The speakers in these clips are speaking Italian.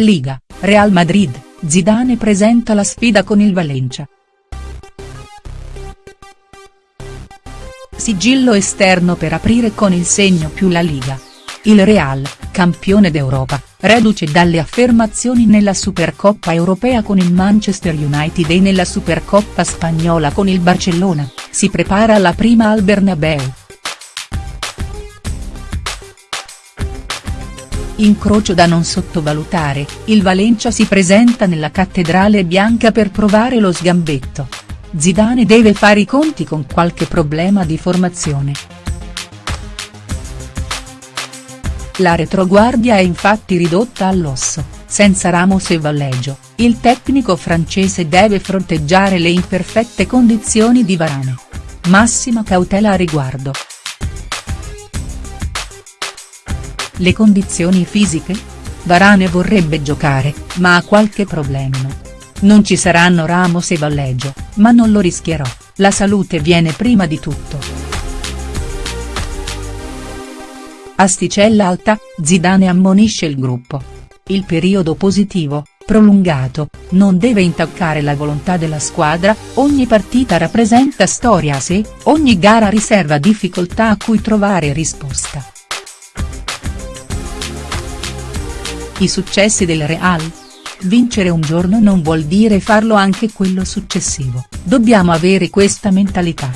Liga, Real Madrid, Zidane presenta la sfida con il Valencia. Sigillo esterno per aprire con il segno più la Liga. Il Real, campione d'Europa, reduce dalle affermazioni nella Supercoppa europea con il Manchester United e nella Supercoppa spagnola con il Barcellona, si prepara alla prima al Bernabeu. Incrocio da non sottovalutare, il Valencia si presenta nella cattedrale bianca per provare lo sgambetto. Zidane deve fare i conti con qualche problema di formazione. La retroguardia è infatti ridotta all'osso, senza Ramos e Valleggio, il tecnico francese deve fronteggiare le imperfette condizioni di Varane. Massima cautela a riguardo. Le condizioni fisiche? Varane vorrebbe giocare, ma ha qualche problema. Non ci saranno Ramos e Valleggio, ma non lo rischierò, la salute viene prima di tutto. Asticella alta, Zidane ammonisce il gruppo. Il periodo positivo, prolungato, non deve intaccare la volontà della squadra, ogni partita rappresenta storia a sé, ogni gara riserva difficoltà a cui trovare risposta. I successi del Real? Vincere un giorno non vuol dire farlo anche quello successivo, dobbiamo avere questa mentalità.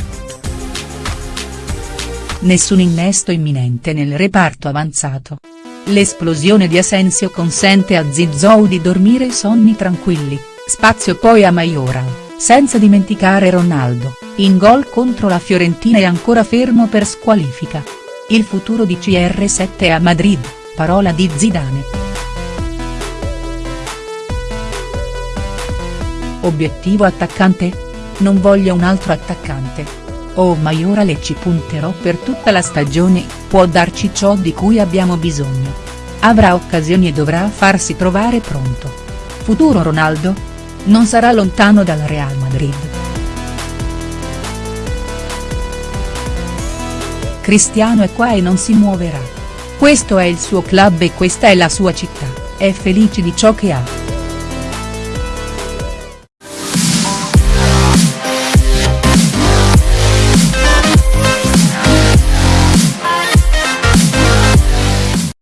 Nessun innesto imminente nel reparto avanzato. L'esplosione di Asensio consente a Zizou di dormire sonni tranquilli, spazio poi a Majoral, senza dimenticare Ronaldo, in gol contro la Fiorentina è ancora fermo per squalifica. Il futuro di CR7 a Madrid, parola di Zidane. Obiettivo attaccante? Non voglio un altro attaccante. Oh Maiorale ci punterò per tutta la stagione, può darci ciò di cui abbiamo bisogno. Avrà occasioni e dovrà farsi trovare pronto. Futuro Ronaldo? Non sarà lontano dal Real Madrid. Cristiano è qua e non si muoverà. Questo è il suo club e questa è la sua città, è felice di ciò che ha.